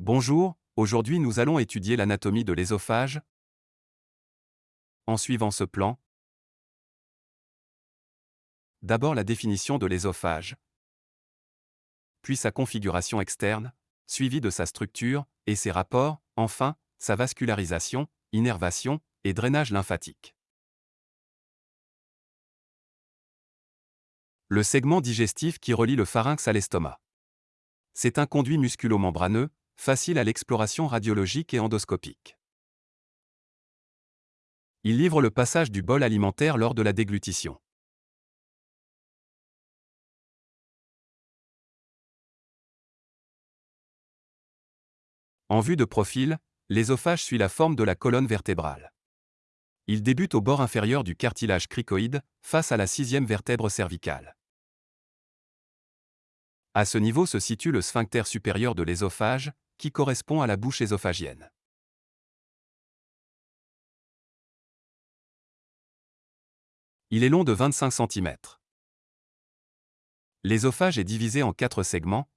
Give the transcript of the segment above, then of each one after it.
Bonjour, aujourd'hui nous allons étudier l'anatomie de l'ésophage. En suivant ce plan, d'abord la définition de l'ésophage, puis sa configuration externe, suivie de sa structure et ses rapports, enfin, sa vascularisation, innervation et drainage lymphatique. Le segment digestif qui relie le pharynx à l'estomac. C'est un conduit musculo-membraneux, facile à l'exploration radiologique et endoscopique. Il livre le passage du bol alimentaire lors de la déglutition. En vue de profil, l'ésophage suit la forme de la colonne vertébrale. Il débute au bord inférieur du cartilage cricoïde, face à la sixième vertèbre cervicale. À ce niveau se situe le sphincter supérieur de l'ésophage, qui correspond à la bouche ésophagienne. Il est long de 25 cm. L'ésophage est divisé en quatre segments.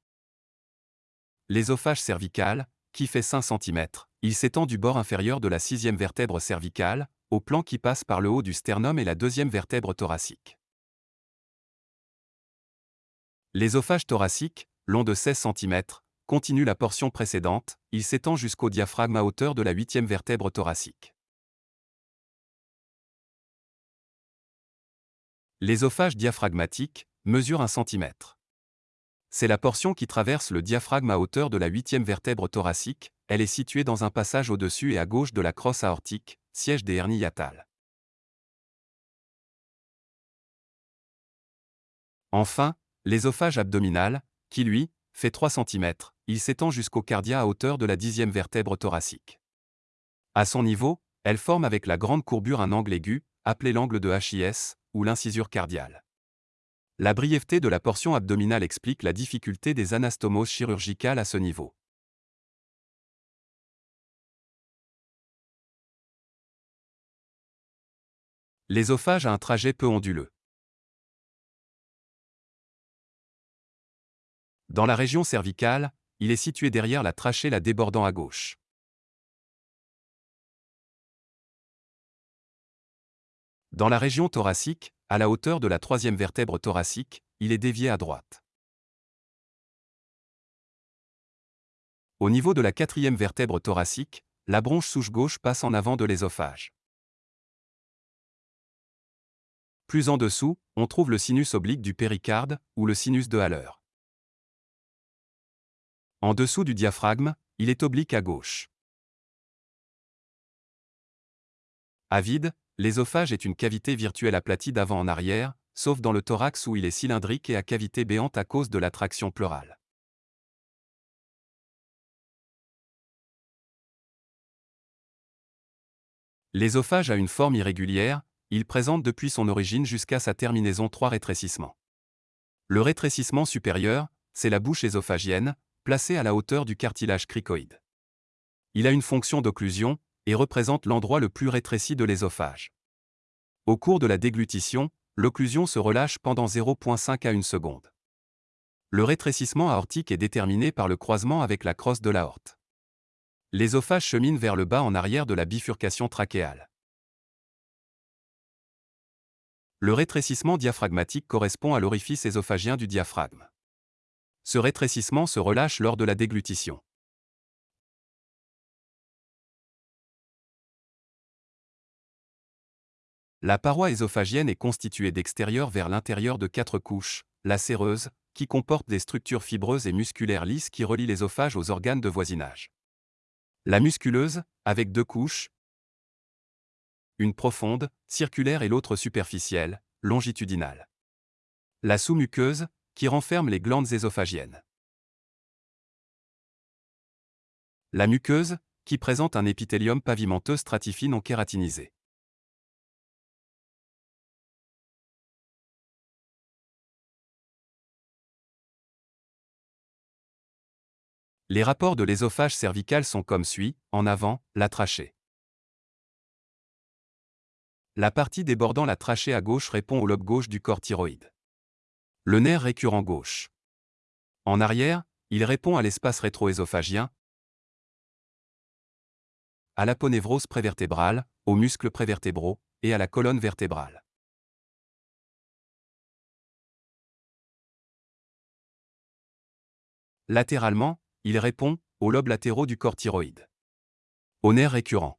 L'ésophage cervical, qui fait 5 cm, il s'étend du bord inférieur de la sixième vertèbre cervicale, au plan qui passe par le haut du sternum et la deuxième vertèbre thoracique. L'ésophage thoracique, long de 16 cm, continue la portion précédente, il s'étend jusqu'au diaphragme à hauteur de la huitième vertèbre thoracique. L'ésophage diaphragmatique mesure 1 cm. C'est la portion qui traverse le diaphragme à hauteur de la huitième vertèbre thoracique, elle est située dans un passage au-dessus et à gauche de la crosse aortique, siège des hernies. Enfin, l'ésophage abdominal, qui lui, fait 3 cm, il s'étend jusqu'au cardia à hauteur de la dixième vertèbre thoracique. À son niveau, elle forme avec la grande courbure un angle aigu, appelé l'angle de HIS, ou l'incisure cardiale. La brièveté de la portion abdominale explique la difficulté des anastomoses chirurgicales à ce niveau. L'ésophage a un trajet peu onduleux. Dans la région cervicale, il est situé derrière la trachée la débordant à gauche. Dans la région thoracique, à la hauteur de la troisième vertèbre thoracique, il est dévié à droite. Au niveau de la quatrième vertèbre thoracique, la bronche souche gauche passe en avant de l'ésophage. Plus en dessous, on trouve le sinus oblique du péricarde, ou le sinus de Haller. En dessous du diaphragme, il est oblique à gauche. À vide, l'ésophage est une cavité virtuelle aplatie d'avant en arrière, sauf dans le thorax où il est cylindrique et à cavité béante à cause de l'attraction pleurale. L'ésophage a une forme irrégulière, il présente depuis son origine jusqu'à sa terminaison trois rétrécissements. Le rétrécissement supérieur, c'est la bouche ésophagienne, placé à la hauteur du cartilage cricoïde. Il a une fonction d'occlusion et représente l'endroit le plus rétréci de l'ésophage. Au cours de la déglutition, l'occlusion se relâche pendant 0,5 à 1 seconde. Le rétrécissement aortique est déterminé par le croisement avec la crosse de l'aorte. L'ésophage chemine vers le bas en arrière de la bifurcation trachéale. Le rétrécissement diaphragmatique correspond à l'orifice ésophagien du diaphragme ce rétrécissement se relâche lors de la déglutition. La paroi ésophagienne est constituée d'extérieur vers l'intérieur de quatre couches, la séreuse, qui comporte des structures fibreuses et musculaires lisses qui relient l'ésophage aux organes de voisinage. La musculeuse, avec deux couches, une profonde, circulaire et l'autre superficielle, longitudinale. La sous-muqueuse, qui renferme les glandes ésophagiennes. La muqueuse, qui présente un épithélium pavimenteux stratifié non kératinisé. Les rapports de l'ésophage cervical sont comme suit, en avant, la trachée. La partie débordant la trachée à gauche répond au lobe gauche du corps thyroïde. Le nerf récurrent gauche. En arrière, il répond à l'espace rétro-ésophagiens, à l'aponévrose prévertébrale, aux muscles prévertébraux et à la colonne vertébrale. Latéralement, il répond aux lobes latéraux du corps thyroïde. Aux nerfs récurrents.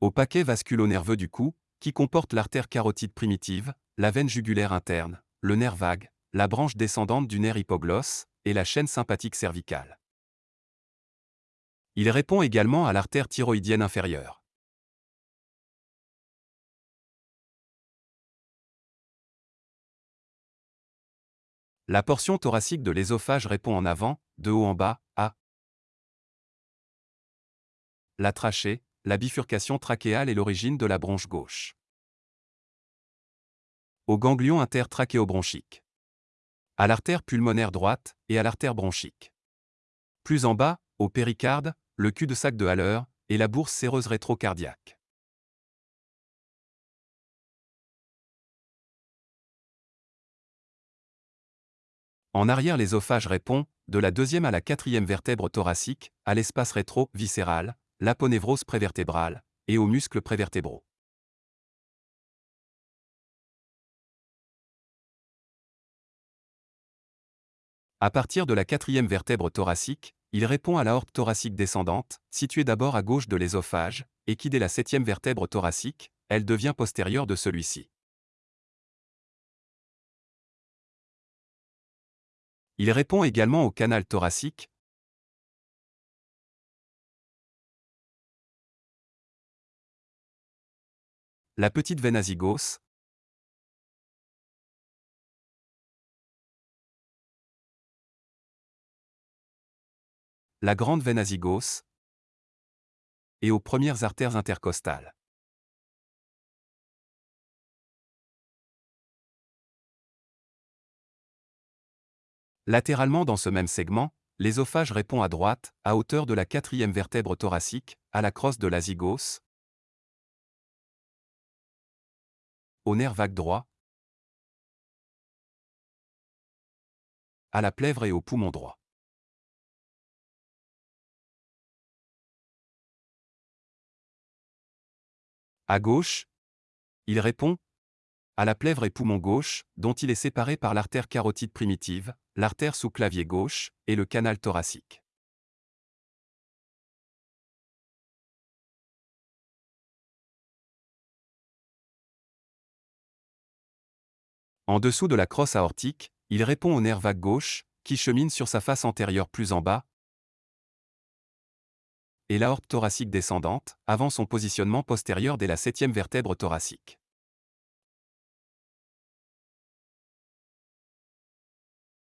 Au paquet vasculo-nerveux du cou, qui comporte l'artère carotide primitive, la veine jugulaire interne, le nerf vague, la branche descendante du nerf hypoglosse et la chaîne sympathique cervicale. Il répond également à l'artère thyroïdienne inférieure. La portion thoracique de l'ésophage répond en avant, de haut en bas, à la trachée, la bifurcation trachéale est l'origine de la bronche gauche. Au ganglion intertrachéobronchique. À l'artère pulmonaire droite et à l'artère bronchique. Plus en bas, au péricarde, le cul-de-sac de Haller et la bourse séreuse rétrocardiaque. En arrière l'ésophage répond, de la deuxième à la quatrième vertèbre thoracique, à l'espace rétro-viscéral, l'aponévrose prévertébrale, et aux muscles prévertébraux. À partir de la quatrième vertèbre thoracique, il répond à l'aorte thoracique descendante, située d'abord à gauche de l'ésophage, et qui dès la septième vertèbre thoracique, elle devient postérieure de celui-ci. Il répond également au canal thoracique, la petite veine azygos, la grande veine azygos et aux premières artères intercostales. Latéralement dans ce même segment, l'ésophage répond à droite, à hauteur de la quatrième vertèbre thoracique, à la crosse de l'azygos, au nerf vague droit, à la plèvre et au poumon droit. À gauche, il répond à la plèvre et poumon gauche, dont il est séparé par l'artère carotide primitive, l'artère sous-clavier gauche et le canal thoracique. En dessous de la crosse aortique, il répond au nerf vague gauche, qui chemine sur sa face antérieure plus en bas, et l'aorte thoracique descendante, avant son positionnement postérieur dès la septième vertèbre thoracique.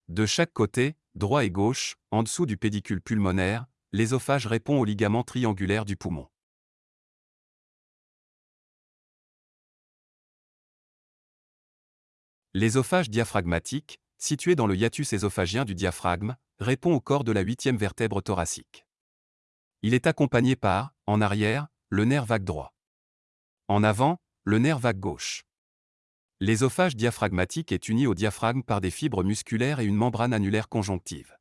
De chaque côté, droit et gauche, en dessous du pédicule pulmonaire, l'ésophage répond au ligament triangulaire du poumon. L'ésophage diaphragmatique, situé dans le hiatus ésophagien du diaphragme, répond au corps de la huitième vertèbre thoracique. Il est accompagné par, en arrière, le nerf vague droit. En avant, le nerf vague gauche. L'ésophage diaphragmatique est uni au diaphragme par des fibres musculaires et une membrane annulaire conjonctive.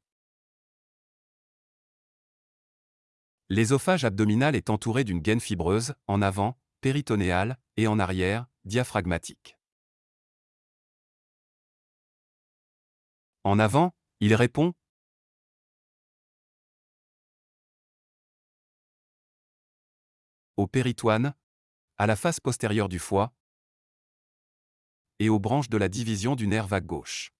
L'ésophage abdominal est entouré d'une gaine fibreuse, en avant, péritonéale, et en arrière, diaphragmatique. En avant, il répond au péritoine, à la face postérieure du foie, et aux branches de la division du nerf vague gauche.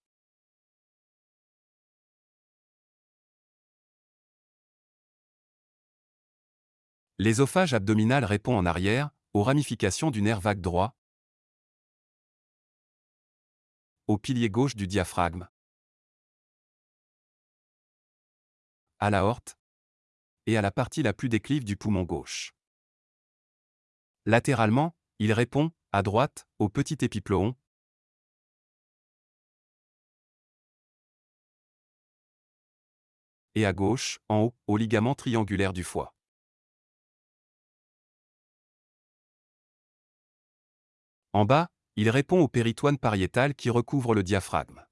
L'ésophage abdominal répond en arrière, aux ramifications du nerf vague droit, au pilier gauche du diaphragme, à l'aorte, et à la partie la plus déclive du poumon gauche. Latéralement, il répond, à droite, au petit épiploon, et à gauche, en haut, au ligament triangulaire du foie. En bas, il répond au péritoine pariétal qui recouvre le diaphragme.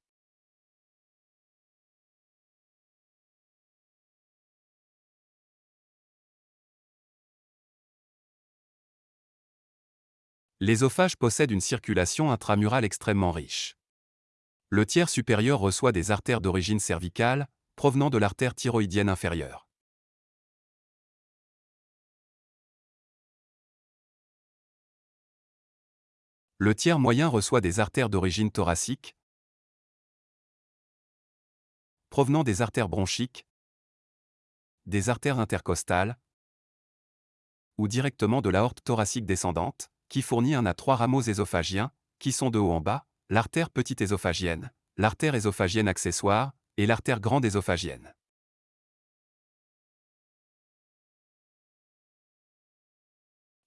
L'ésophage possède une circulation intramurale extrêmement riche. Le tiers supérieur reçoit des artères d'origine cervicale, provenant de l'artère thyroïdienne inférieure. Le tiers moyen reçoit des artères d'origine thoracique, provenant des artères bronchiques, des artères intercostales, ou directement de l'aorte thoracique descendante, qui fournit un à trois rameaux ésophagiens, qui sont de haut en bas, l'artère petite ésophagienne, l'artère ésophagienne accessoire, et l'artère grande ésophagienne.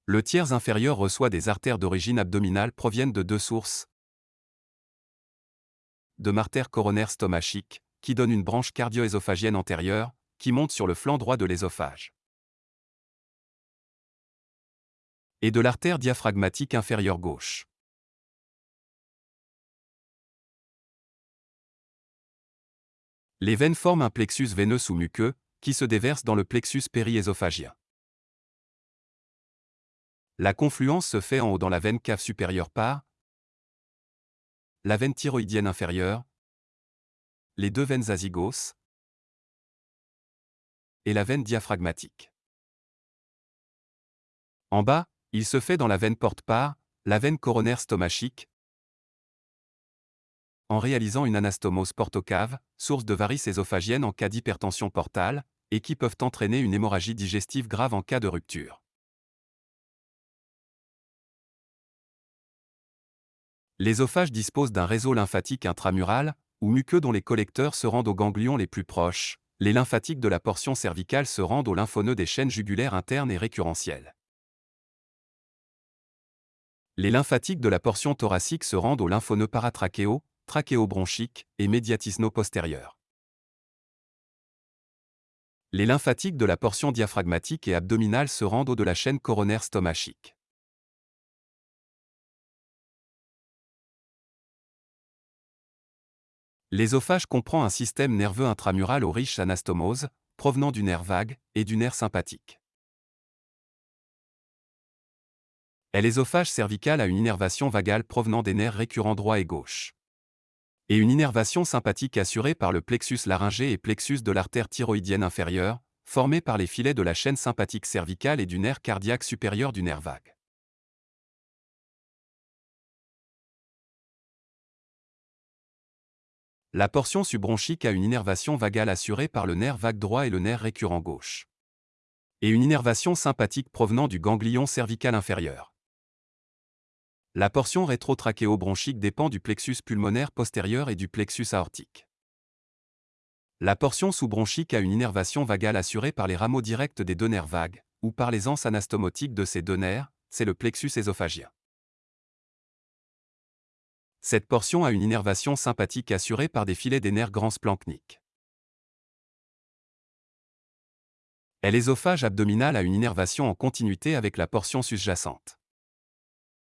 Le tiers inférieur reçoit des artères d'origine abdominale proviennent de deux sources. De martère coronaire stomachique, qui donne une branche cardio-ésophagienne antérieure, qui monte sur le flanc droit de l'ésophage. Et de l'artère diaphragmatique inférieure gauche. Les veines forment un plexus veineux sous-muqueux, qui se déverse dans le plexus périésophagien. La confluence se fait en haut dans la veine cave supérieure par la veine thyroïdienne inférieure, les deux veines azygos et la veine diaphragmatique. En bas, il se fait dans la veine porte-part, la veine coronaire stomachique, en réalisant une anastomose portocave, source de varices ésophagiennes en cas d'hypertension portale, et qui peuvent entraîner une hémorragie digestive grave en cas de rupture. L'ésophage dispose d'un réseau lymphatique intramural, ou muqueux dont les collecteurs se rendent aux ganglions les plus proches. Les lymphatiques de la portion cervicale se rendent aux lymphoneux des chaînes jugulaires internes et récurrentielles. Les lymphatiques de la portion thoracique se rendent aux lymphoneux paratrachéaux, trachéobronchiques et médiatisno-postérieurs. Les lymphatiques de la portion diaphragmatique et abdominale se rendent aux de la chaîne coronaire stomachique. L'ésophage comprend un système nerveux intramural aux riches anastomoses, provenant du nerf vague et du nerf sympathique. L'ésophage cervical a une innervation vagale provenant des nerfs récurrents droit et gauche. Et une innervation sympathique assurée par le plexus laryngé et plexus de l'artère thyroïdienne inférieure, formée par les filets de la chaîne sympathique cervicale et du nerf cardiaque supérieur du nerf vague. La portion subbronchique a une innervation vagale assurée par le nerf vague droit et le nerf récurrent gauche. Et une innervation sympathique provenant du ganglion cervical inférieur. La portion rétrotrachéobronchique dépend du plexus pulmonaire postérieur et du plexus aortique. La portion sous-bronchique a une innervation vagale assurée par les rameaux directs des deux nerfs vagues, ou par les anses anastomotiques de ces deux nerfs, c'est le plexus ésophagien. Cette portion a une innervation sympathique assurée par des filets des nerfs grands splanchniques. L'ésophage abdominal a une innervation en continuité avec la portion sous-jacente.